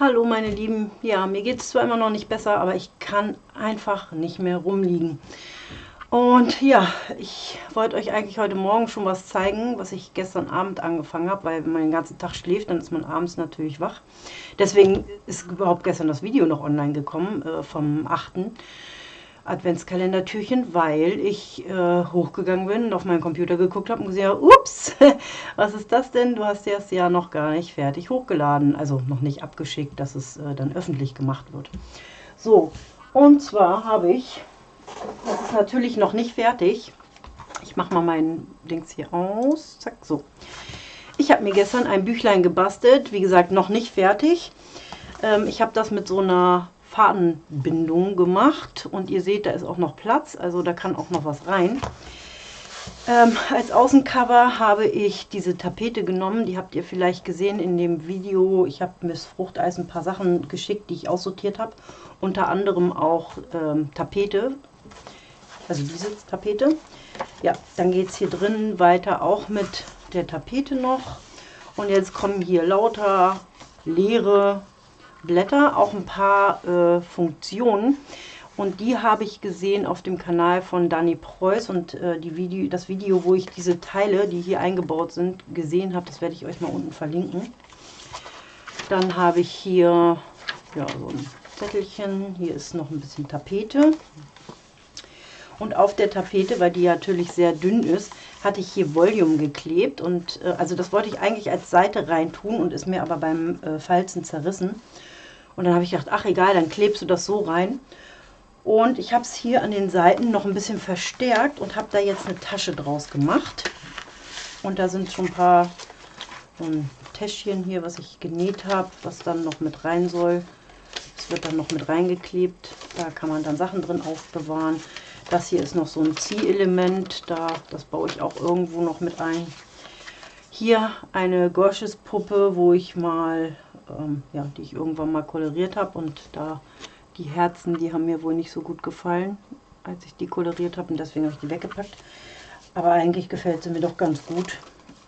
Hallo meine Lieben, ja, mir geht es zwar immer noch nicht besser, aber ich kann einfach nicht mehr rumliegen. Und ja, ich wollte euch eigentlich heute Morgen schon was zeigen, was ich gestern Abend angefangen habe, weil wenn man den ganzen Tag schläft, dann ist man abends natürlich wach. Deswegen ist überhaupt gestern das Video noch online gekommen, äh, vom 8. Adventskalendertürchen, weil ich äh, hochgegangen bin und auf meinen Computer geguckt habe und gesehen habe, ups, was ist das denn? Du hast das ja noch gar nicht fertig hochgeladen, also noch nicht abgeschickt, dass es äh, dann öffentlich gemacht wird. So, und zwar habe ich, das ist natürlich noch nicht fertig, ich mache mal mein Dings hier aus, zack, so. Ich habe mir gestern ein Büchlein gebastelt, wie gesagt, noch nicht fertig. Ähm, ich habe das mit so einer Fadenbindung gemacht und ihr seht, da ist auch noch Platz, also da kann auch noch was rein. Ähm, als Außencover habe ich diese Tapete genommen, die habt ihr vielleicht gesehen in dem Video. Ich habe Miss Fruchteis ein paar Sachen geschickt, die ich aussortiert habe. Unter anderem auch ähm, Tapete, also diese Tapete. Ja, dann geht es hier drin weiter auch mit der Tapete noch. Und jetzt kommen hier lauter leere Blätter, auch ein paar äh, Funktionen. Und die habe ich gesehen auf dem Kanal von Dani Preuß und äh, die Video, das Video, wo ich diese Teile, die hier eingebaut sind, gesehen habe, das werde ich euch mal unten verlinken. Dann habe ich hier ja, so ein Zettelchen, hier ist noch ein bisschen Tapete. Und auf der Tapete, weil die natürlich sehr dünn ist, hatte ich hier Volume geklebt. Und äh, also das wollte ich eigentlich als Seite rein tun und ist mir aber beim äh, Falzen zerrissen. Und dann habe ich gedacht, ach egal, dann klebst du das so rein. Und ich habe es hier an den Seiten noch ein bisschen verstärkt und habe da jetzt eine Tasche draus gemacht. Und da sind schon ein paar so ein Täschchen hier, was ich genäht habe, was dann noch mit rein soll. Das wird dann noch mit reingeklebt. Da kann man dann Sachen drin aufbewahren. Das hier ist noch so ein Ziehelement. Da, das baue ich auch irgendwo noch mit ein. Hier eine Gorsches Puppe, wo ich mal ähm, ja, die ich irgendwann mal koloriert habe. Und da die Herzen, die haben mir wohl nicht so gut gefallen, als ich die koloriert habe. Und deswegen habe ich die weggepackt. Aber eigentlich gefällt sie mir doch ganz gut.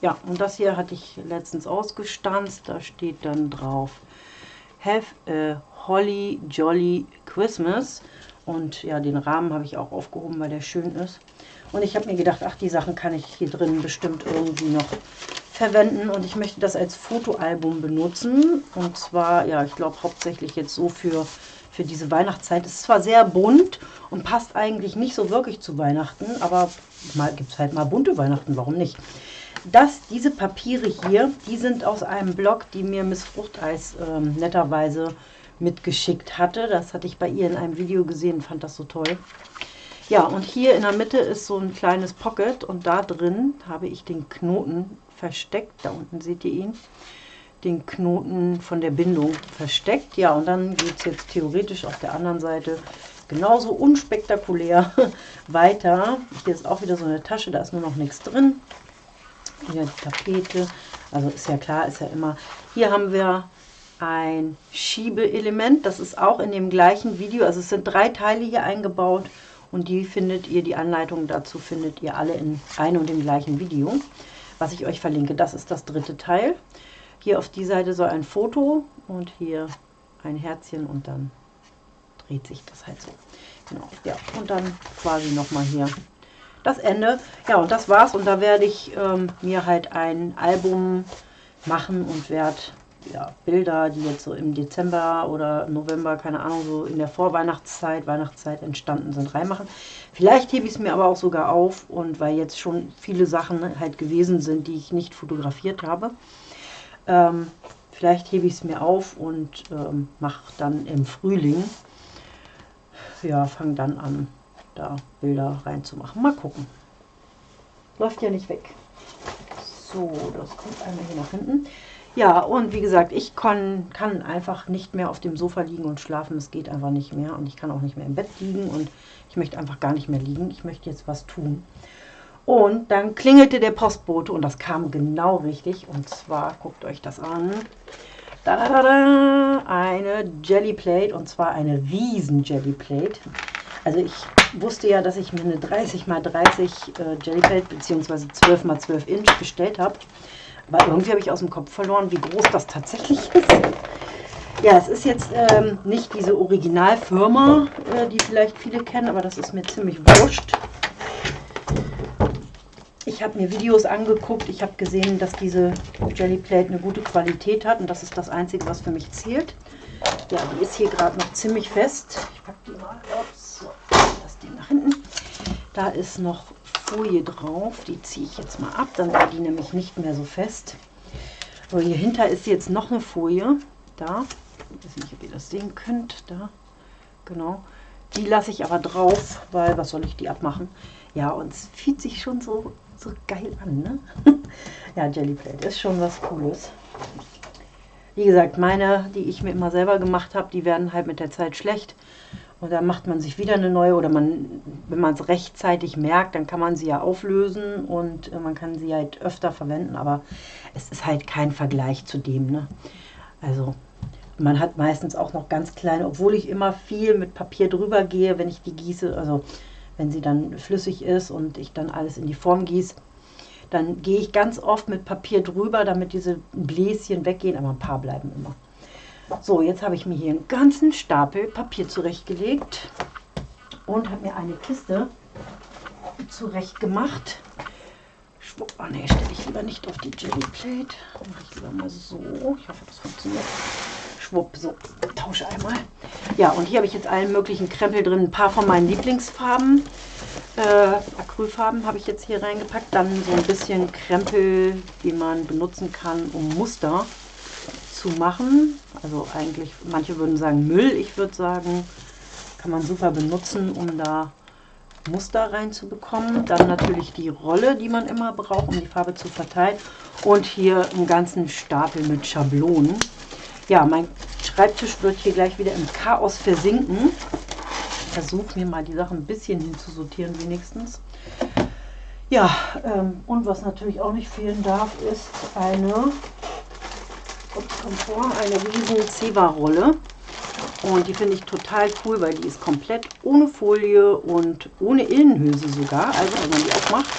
Ja, und das hier hatte ich letztens ausgestanzt. Da steht dann drauf Have a Holly Jolly Christmas. Und ja, den Rahmen habe ich auch aufgehoben, weil der schön ist. Und ich habe mir gedacht, ach, die Sachen kann ich hier drin bestimmt irgendwie noch verwenden und ich möchte das als Fotoalbum benutzen. Und zwar, ja, ich glaube hauptsächlich jetzt so für, für diese Weihnachtszeit. Es ist zwar sehr bunt und passt eigentlich nicht so wirklich zu Weihnachten, aber mal gibt es halt mal bunte Weihnachten, warum nicht? Das, diese Papiere hier, die sind aus einem Blog, die mir Miss Fruchteis ähm, netterweise mitgeschickt hatte. Das hatte ich bei ihr in einem Video gesehen, fand das so toll. Ja, und hier in der Mitte ist so ein kleines Pocket und da drin habe ich den Knoten versteckt. Da unten seht ihr ihn. Den Knoten von der Bindung versteckt. Ja, und dann geht es jetzt theoretisch auf der anderen Seite genauso unspektakulär weiter. Hier ist auch wieder so eine Tasche, da ist nur noch nichts drin. Hier die Tapete. Also ist ja klar, ist ja immer. Hier haben wir ein Schiebeelement. Das ist auch in dem gleichen Video. Also es sind drei Teile hier eingebaut. Und die findet ihr, die Anleitung dazu findet ihr alle in einem und dem gleichen Video was ich euch verlinke. Das ist das dritte Teil. Hier auf die Seite soll ein Foto und hier ein Herzchen und dann dreht sich das halt so. Genau, ja, und dann quasi nochmal hier das Ende. Ja, und das war's. Und da werde ich ähm, mir halt ein Album machen und werde ja, Bilder, die jetzt so im Dezember oder November, keine Ahnung, so in der Vorweihnachtszeit, Weihnachtszeit entstanden sind, reinmachen. Vielleicht hebe ich es mir aber auch sogar auf und weil jetzt schon viele Sachen halt gewesen sind, die ich nicht fotografiert habe, ähm, vielleicht hebe ich es mir auf und ähm, mache dann im Frühling, ja, fange dann an, da Bilder reinzumachen. Mal gucken. Läuft ja nicht weg. So, das kommt einmal hier nach hinten. Ja, und wie gesagt, ich kann, kann einfach nicht mehr auf dem Sofa liegen und schlafen. Es geht einfach nicht mehr. Und ich kann auch nicht mehr im Bett liegen. Und ich möchte einfach gar nicht mehr liegen. Ich möchte jetzt was tun. Und dann klingelte der Postbote und das kam genau richtig. Und zwar, guckt euch das an. Da, da, da, eine Jellyplate und zwar eine riesen Jellyplate. Also ich wusste ja, dass ich mir eine 30 x 30 äh, Jellyplate bzw. 12 x 12 Inch bestellt habe. Aber irgendwie habe ich aus dem Kopf verloren, wie groß das tatsächlich ist. Ja, es ist jetzt ähm, nicht diese Originalfirma, äh, die vielleicht viele kennen, aber das ist mir ziemlich wurscht. Ich habe mir Videos angeguckt, ich habe gesehen, dass diese Jelly Plate eine gute Qualität hat und das ist das Einzige, was für mich zählt. Ja, die ist hier gerade noch ziemlich fest. Ich packe die mal, ups, so, das Ding nach hinten. Da ist noch Folie drauf, die ziehe ich jetzt mal ab, dann war die nämlich nicht mehr so fest. So, hier hinter ist jetzt noch eine Folie, da, ich weiß nicht, ob ihr das sehen könnt. Da, genau. Die lasse ich aber drauf, weil was soll ich die abmachen? Ja, und es fühlt sich schon so, so geil an, ne? ja, Jellyplate ist schon was Cooles. Wie gesagt, meine, die ich mir immer selber gemacht habe, die werden halt mit der Zeit schlecht. Und dann macht man sich wieder eine neue oder man, wenn man es rechtzeitig merkt, dann kann man sie ja auflösen und äh, man kann sie halt öfter verwenden, aber es ist halt kein Vergleich zu dem. Ne? Also man hat meistens auch noch ganz kleine, obwohl ich immer viel mit Papier drüber gehe, wenn ich die gieße, also wenn sie dann flüssig ist und ich dann alles in die Form gieße, dann gehe ich ganz oft mit Papier drüber, damit diese Bläschen weggehen, aber ein paar bleiben immer. So, jetzt habe ich mir hier einen ganzen Stapel Papier zurechtgelegt und habe mir eine Kiste zurecht gemacht. Schwupp, oh ne, stelle ich lieber nicht auf die Jelly Plate. Mache ich lieber mal so. Ich hoffe, das funktioniert schwupp, so, tausche einmal. Ja, und hier habe ich jetzt allen möglichen Krempel drin. Ein paar von meinen Lieblingsfarben, äh, Acrylfarben habe ich jetzt hier reingepackt. Dann so ein bisschen Krempel, die man benutzen kann, um Muster zu machen. Also eigentlich, manche würden sagen Müll, ich würde sagen, kann man super benutzen, um da Muster reinzubekommen. Dann natürlich die Rolle, die man immer braucht, um die Farbe zu verteilen. Und hier einen ganzen Stapel mit Schablonen. Ja, mein Schreibtisch wird hier gleich wieder im Chaos versinken. Ich versuche mir mal die Sachen ein bisschen hinzusortieren wenigstens. Ja, ähm, und was natürlich auch nicht fehlen darf, ist eine, kommt eine riesen Zewa-Rolle. Und die finde ich total cool, weil die ist komplett ohne Folie und ohne Innenhülse sogar. Also wenn man die aufmacht,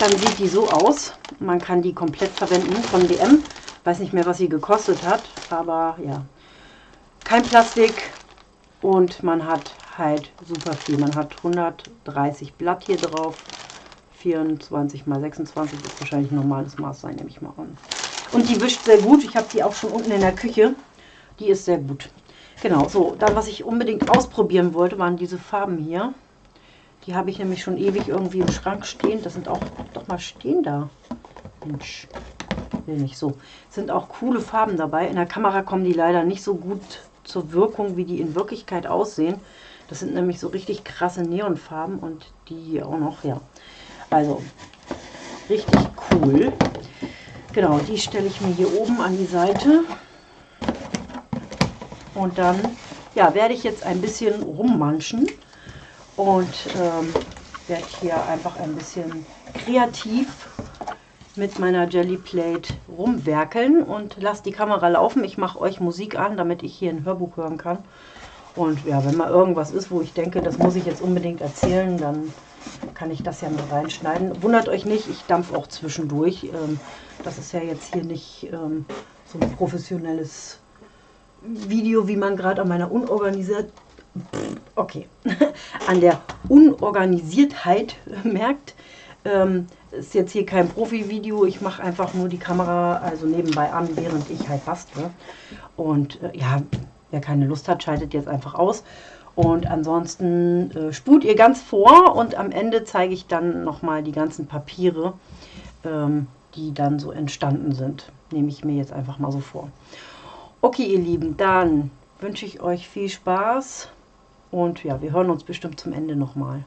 dann sieht die so aus. Man kann die komplett verwenden von DM. Weiß nicht mehr, was sie gekostet hat, aber ja. Kein Plastik und man hat halt super viel. Man hat 130 Blatt hier drauf. 24 mal 26 ist wahrscheinlich ein normales Maß sein, nehme ich mal an. Und die wischt sehr gut. Ich habe die auch schon unten in der Küche. Die ist sehr gut. Genau, so. Dann, was ich unbedingt ausprobieren wollte, waren diese Farben hier. Die habe ich nämlich schon ewig irgendwie im Schrank stehen. Das sind auch, doch mal stehen da. Mensch, will nicht so. Sind auch coole Farben dabei. In der Kamera kommen die leider nicht so gut zur Wirkung, wie die in Wirklichkeit aussehen. Das sind nämlich so richtig krasse Neonfarben und die hier auch noch, ja. Also, richtig cool. Genau, die stelle ich mir hier oben an die Seite. Und dann, ja, werde ich jetzt ein bisschen rummanschen und ähm, werde hier einfach ein bisschen kreativ mit meiner Jelly Plate rumwerkeln und lasse die Kamera laufen. Ich mache euch Musik an, damit ich hier ein Hörbuch hören kann. Und ja, wenn mal irgendwas ist, wo ich denke, das muss ich jetzt unbedingt erzählen, dann kann ich das ja mal reinschneiden. Wundert euch nicht, ich dampfe auch zwischendurch. Ähm, das ist ja jetzt hier nicht ähm, so ein professionelles Video, wie man gerade an meiner unorganisiert, okay, an der Unorganisiertheit merkt. Ähm, ist jetzt hier kein Profi-Video, ich mache einfach nur die Kamera also nebenbei an, während ich halt bastle. Und äh, ja, wer keine Lust hat, schaltet jetzt einfach aus. Und ansonsten äh, spult ihr ganz vor und am Ende zeige ich dann nochmal die ganzen Papiere, ähm, die dann so entstanden sind. Nehme ich mir jetzt einfach mal so vor. Okay, ihr Lieben, dann wünsche ich euch viel Spaß und ja, wir hören uns bestimmt zum Ende nochmal.